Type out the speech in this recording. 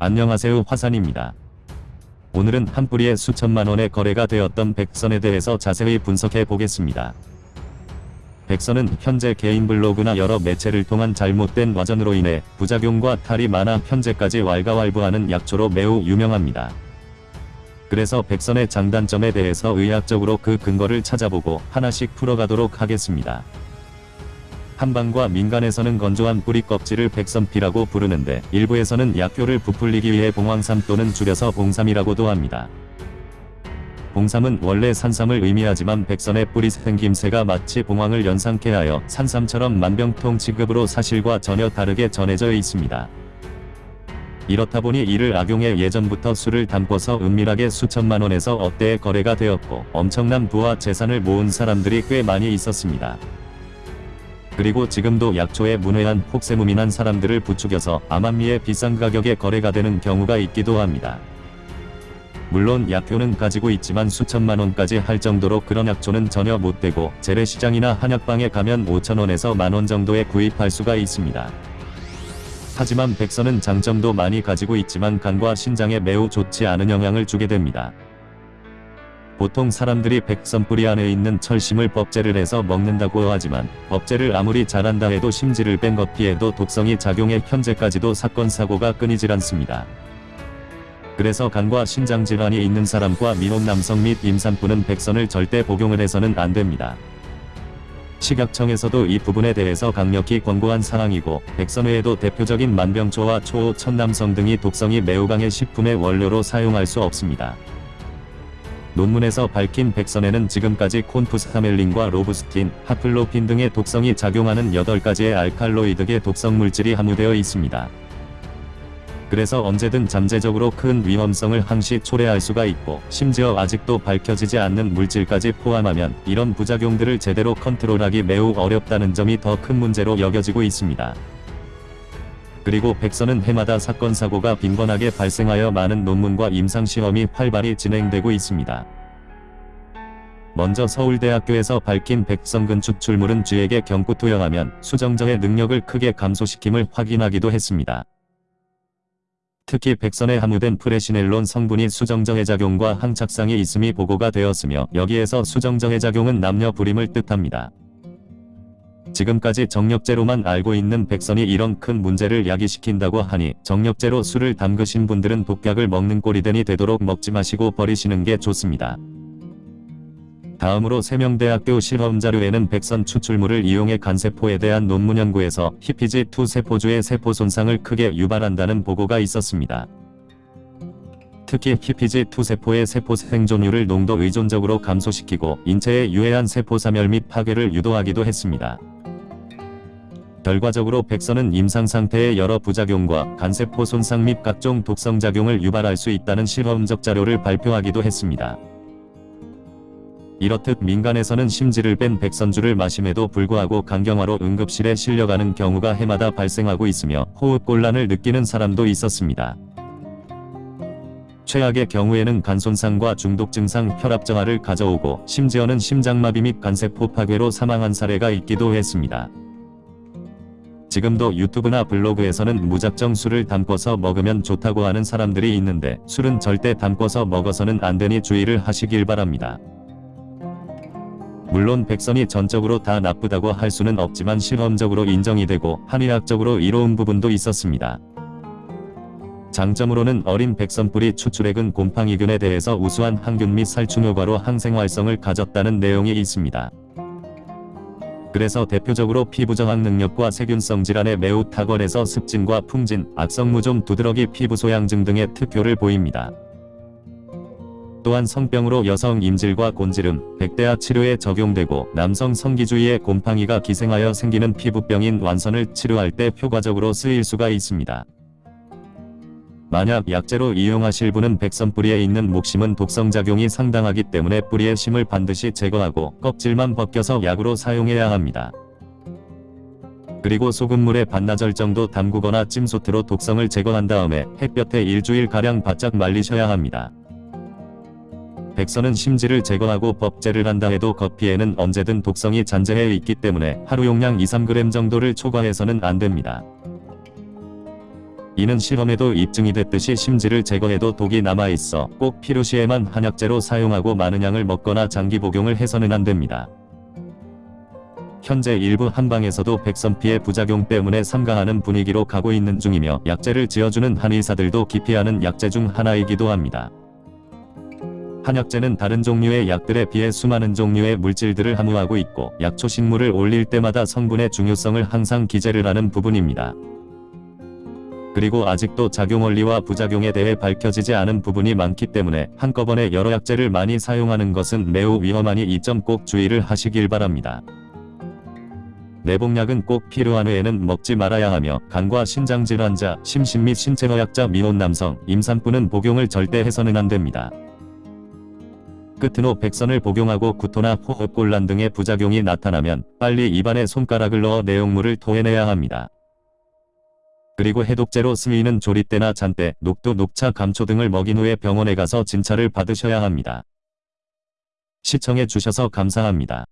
안녕하세요 화산입니다. 오늘은 한 뿌리에 수천만 원의 거래가 되었던 백선에 대해서 자세히 분석해 보겠습니다. 백선은 현재 개인 블로그나 여러 매체를 통한 잘못된 와전으로 인해 부작용과 탈이 많아 현재까지 왈가왈부하는 약초로 매우 유명합니다. 그래서 백선의 장단점에 대해서 의학적으로 그 근거를 찾아보고 하나씩 풀어가도록 하겠습니다. 한방과 민간에서는 건조한 뿌리 껍질을 백선피라고 부르는데 일부에서는 약효를 부풀리기 위해 봉황삼 또는 줄여서 봉삼이라고도 합니다. 봉삼은 원래 산삼을 의미하지만 백선의 뿌리 생김새가 마치 봉황을 연상케 하여 산삼처럼 만병통 치급으로 사실과 전혀 다르게 전해져 있습니다. 이렇다 보니 이를 악용해 예전부터 술을 담궈서 은밀하게 수천만 원에서 억대의 거래가 되었고 엄청난 부와 재산을 모은 사람들이 꽤 많이 있었습니다. 그리고 지금도 약초에 문외한 폭세무민한 사람들을 부추겨서 암암리에 비싼 가격에 거래가 되는 경우가 있기도 합니다. 물론 약효는 가지고 있지만 수천만 원까지 할 정도로 그런 약초는 전혀 못되고 재래시장이나 한약방에 가면 5천원에서 만원 정도에 구입할 수가 있습니다. 하지만 백선은 장점도 많이 가지고 있지만 간과 신장에 매우 좋지 않은 영향을 주게 됩니다. 보통 사람들이 백선 뿌리 안에 있는 철심을 법제를 해서 먹는다고 하지만 법제를 아무리 잘한다 해도 심지를 뺀 것 피해도 독성이 작용해 현재까지도 사건 사고가 끊이질 않습니다. 그래서 간과 신장 질환이 있는 사람과 미혼 남성 및 임산부는 백선을 절대 복용을 해서는 안 됩니다. 식약청에서도 이 부분에 대해서 강력히 권고한 사항이고 백선 외에도 대표적인 만병초와 초호 천남성 등이 독성이 매우 강해 식품의 원료로 사용할 수 없습니다. 논문에서 밝힌 백선에는 지금까지 콘푸스타멜린과 로부스틴, 하플로핀 등의 독성이 작용하는 8가지의 알칼로이드계 독성 물질이 함유되어 있습니다. 그래서 언제든 잠재적으로 큰 위험성을 항시 초래할 수가 있고 심지어 아직도 밝혀지지 않는 물질까지 포함하면 이런 부작용들을 제대로 컨트롤하기 매우 어렵다는 점이 더 큰 문제로 여겨지고 있습니다. 그리고 백선은 해마다 사건 사고가 빈번하게 발생하여 많은 논문과 임상시험이 활발히 진행되고 있습니다. 먼저 서울대학교에서 밝힌 백선근 추출물은 쥐에게 경구 투여하면 수정정의 능력을 크게 감소시킴을 확인하기도 했습니다. 특히 백선에 함유된 프레시넬론 성분이 수정정의 작용과 항착상이 있음이 보고가 되었으며 여기에서 수정정의 작용은 남녀 불임을 뜻합니다. 지금까지 정력제로만 알고 있는 백선이 이런 큰 문제를 야기시킨다고 하니 정력제로 술을 담그신 분들은 독약을 먹는 꼴이 되도록 먹지 마시고 버리시는 게 좋습니다. 다음으로 세명대학교 실험자료에는 백선 추출물을 이용해 간세포에 대한 논문 연구에서 히피지2 세포주의 세포 손상을 크게 유발한다는 보고가 있었습니다. 특히 히피지2 세포의 세포 생존율을 농도 의존적으로 감소시키고 인체에 유해한 세포 사멸 및 파괴를 유도하기도 했습니다. 결과적으로 백선은 임상 상태의 여러 부작용과 간세포 손상 및 각종 독성작용을 유발할 수 있다는 실험적 자료를 발표하기도 했습니다. 이렇듯 민간에서는 심지를 뺀 백선주를 마심에도 불구하고 강경화로 응급실에 실려가는 경우가 해마다 발생하고 있으며 호흡곤란을 느끼는 사람도 있었습니다. 최악의 경우에는 간손상과 중독 증상 혈압정화를 가져오고 심지어는 심장마비 및 간세포 파괴로 사망한 사례가 있기도 했습니다. 지금도 유튜브나 블로그에서는 무작정 술을 담궈서 먹으면 좋다고 하는 사람들이 있는데 술은 절대 담궈서 먹어서는 안 되니 주의를 하시길 바랍니다. 물론 백선이 전적으로 다 나쁘다고 할 수는 없지만 실험적으로 인정이 되고 한의학적으로 이로운 부분도 있었습니다. 장점으로는 어린 백선뿌리 추출액은 곰팡이균에 대해서 우수한 항균 및 살충 효과로 항생활성을 가졌다는 내용이 있습니다. 그래서 대표적으로 피부저항 능력과 세균성 질환에 매우 탁월해서 습진과 풍진, 악성무좀 두드러기 피부 소양증 등의 특효를 보입니다. 또한 성병으로 여성 임질과 곤지름, 백대화 치료에 적용되고 남성 성기주의에 곰팡이가 기생하여 생기는 피부병인 완선을 치료할 때 효과적으로 쓰일 수가 있습니다. 만약 약재로 이용하실 분은 백선뿌리에 있는 목심은 독성작용이 상당하기 때문에 뿌리의 심을 반드시 제거하고 껍질만 벗겨서 약으로 사용해야 합니다. 그리고 소금물에 반나절 정도 담그거나 찜소트로 독성을 제거한 다음에 햇볕에 일주일가량 바짝 말리셔야 합니다. 백선은 심지를 제거하고 법제를 한다 해도 겉피에는 언제든 독성이 잔재해 있기 때문에 하루 용량 2-3g 정도를 초과해서는 안됩니다. 이는 실험에도 입증이 됐듯이 심지를 제거해도 독이 남아있어 꼭 필요 시에만 한약재로 사용하고 많은 양을 먹거나 장기 복용을 해서는 안 됩니다. 현재 일부 한방에서도 백선피의 부작용 때문에 삼가하는 분위기로 가고 있는 중이며 약재를 지어주는 한의사들도 기피하는 약재 중 하나이기도 합니다. 한약재는 다른 종류의 약들에 비해 수많은 종류의 물질들을 함유하고 있고 약초 식물을 올릴 때마다 성분의 중요성을 항상 기재를 하는 부분입니다. 그리고 아직도 작용 원리와 부작용에 대해 밝혀지지 않은 부분이 많기 때문에 한꺼번에 여러 약재를 많이 사용하는 것은 매우 위험하니 이 점 꼭 주의를 하시길 바랍니다. 내복약은 꼭 필요한 외에는 먹지 말아야 하며 간과 신장 질환자, 심신 및 신체허약자 미혼 남성, 임산부는 복용을 절대 해서는 안 됩니다. 끝으로 백선을 복용하고 구토나 호흡곤란 등의 부작용이 나타나면 빨리 입안에 손가락을 넣어 내용물을 토해내야 합니다. 그리고 해독제로 쓰이는 조리대나 잔대, 녹두, 녹차, 감초 등을 먹인 후에 병원에 가서 진찰을 받으셔야 합니다. 시청해 주셔서 감사합니다.